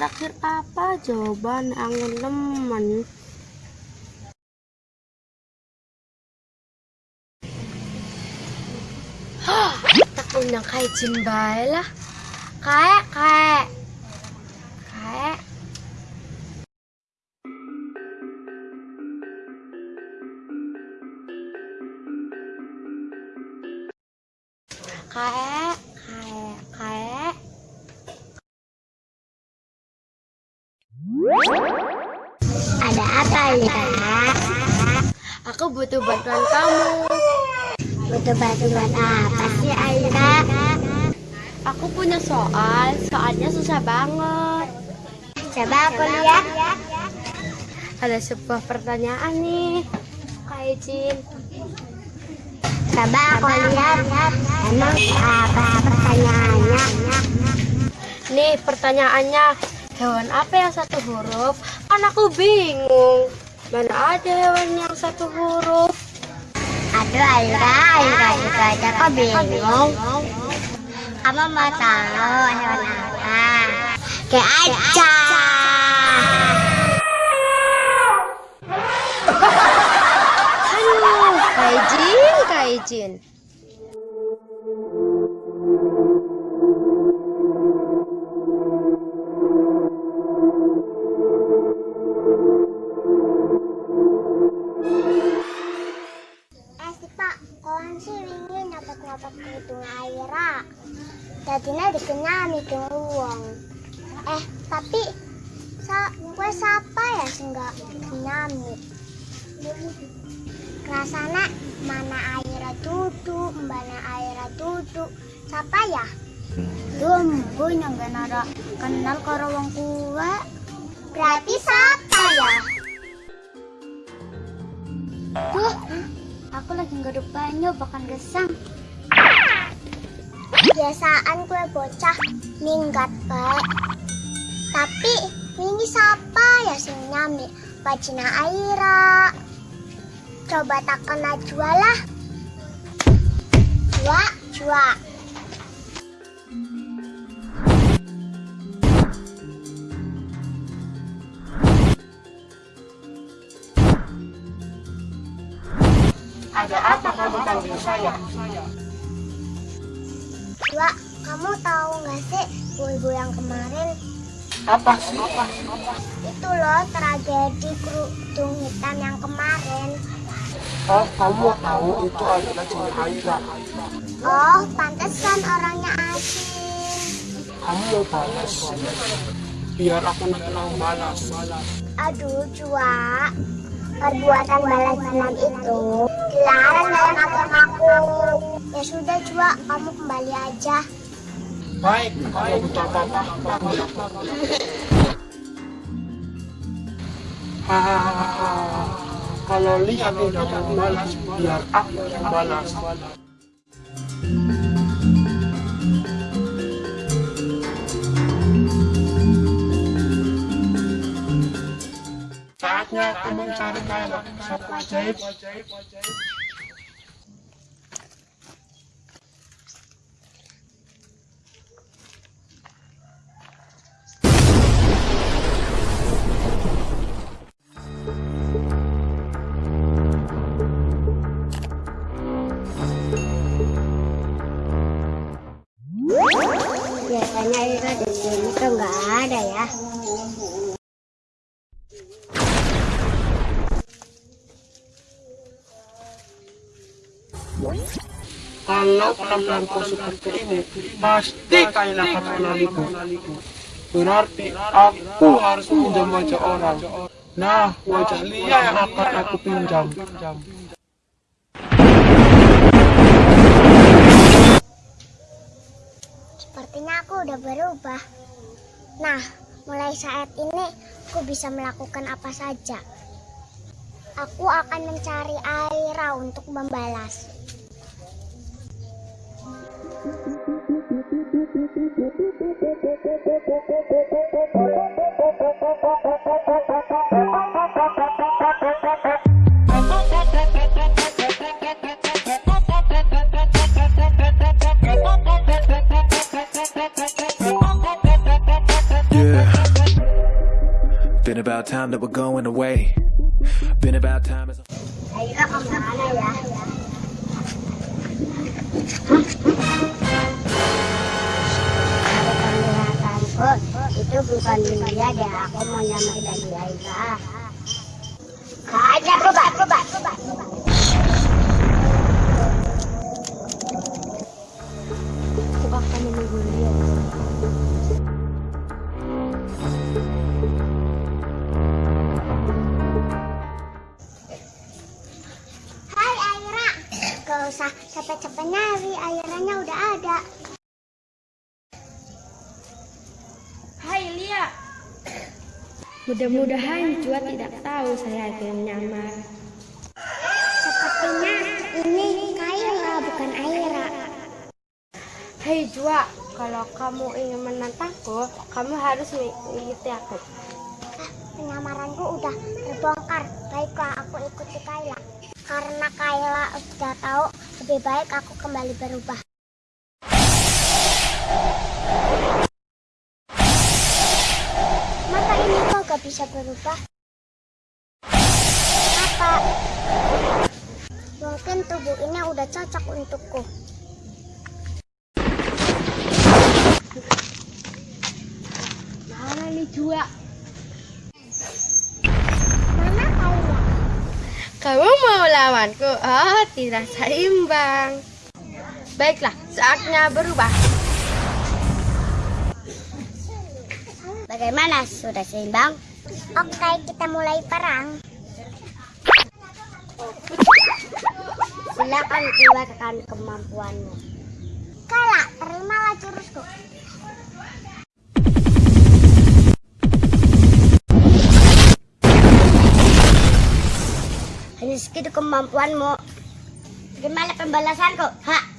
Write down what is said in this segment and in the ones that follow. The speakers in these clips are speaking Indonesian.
terakhir apa? Jawaban angin lemen. Hah, tak undang kaijin bae lah. Kaek, kaek. Kaek. Kaek, Ada apa ya? Aku butuh bantuan kamu. Butuh bantuan apa sih Aira? Aku punya soal, soalnya susah banget. Coba aku lihat. Ada sebuah pertanyaan nih, Kak Ijin. Coba aku lihat. Emang apa pertanyaannya? Nih pertanyaannya, hewan apa yang satu huruf? Kan aku bingung. Mana ada hewan yang satu huruf? Aduh Aira, Aira itu aja kok bingung. Kamu mau tahu hewan apa? Kayak aja. Aduh, Kak Ijin, kerudung Aira. Tadinya dikenya mikir uang. Eh, tapi sa gue siapa ya sih nggak nyami? Rasanya mana Aira duduk, mana Aira duduk. Siapa ya? Dumbo yang gak kenal karo wong kuwe. Berarti siapa ya? Tuh, aku lagi nggak banyu, bahkan gesang. Biasaan kue bocah minggat baik. Tapi ini siapa ya sing nyami? Bajina Aira. Coba takkan Najwa lah. Jua, jua. Ada apa kamu panggil saya? Kamu tahu nggak sih ibu-ibu yang kemarin Apa sih? itu loh tragedi kerudung hitam yang kemarin. Oh, kamu tahu itu adalah Cina Aira. Oh, pantesan orangnya asin. Kamu mau balas. Biar aku yang balas. Aduh, Jua. Perbuatan balas dendam itu dilarang dalam agamaku. Ya sudah, Jua, kamu kembali aja. Baik, kalau butuh apa-apa. Hahaha. Kalau lihat tidak mau balas, biar aku yang balas. Saatnya aku mencari kain sapu ajaib. Biasanya Ira di sini tuh nggak ada ya. Kalau penampilanku seperti ini, pasti Kayla akan mengenaliku. Berarti aku harus pinjam wajah orang. Nah, wajah Lia yang akan aku pinjam. Sepertinya aku udah berubah. Nah, mulai saat ini aku bisa melakukan apa saja. Aku akan mencari Aira untuk membalas. About time that we're going away. Been about time as ke mana ya? Penglihatanku itu bukan dia deh. Aku mau. Gak ada berubah, berubah, berubah. Aku akan menunggu Mudah-mudahan Jua tidak tahu saya akan menyamar. Sepertinya ini Kayla bukan Aira. Hei Jua, kalau kamu ingin menantangku, kamu harus mengikuti aku. Penyamaranku udah terbongkar. Baiklah, aku ikuti Kayla. Karena Kayla udah tahu, lebih baik aku kembali berubah. Bisa berubah? Apa? Mungkin tubuh ini udah cocok untukku. Mana nih Jua? Mana Kayla? Kamu mau lawanku? Oh, tidak seimbang. Baiklah, saatnya berubah. Bagaimana? Sudah seimbang? Oke, kita mulai perang. Silakan keluarkan kemampuanmu. Kala, terimalah jurusku. Hanya segitu kemampuanmu. Gimana pembalasanku? Ha?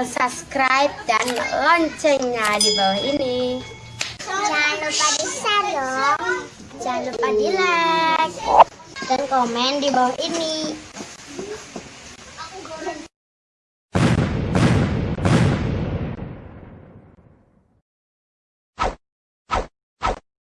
Tombol subscribe dan loncengnya di bawah ini. jangan lupa di share dong. Jangan lupa di like dan komen di bawah ini.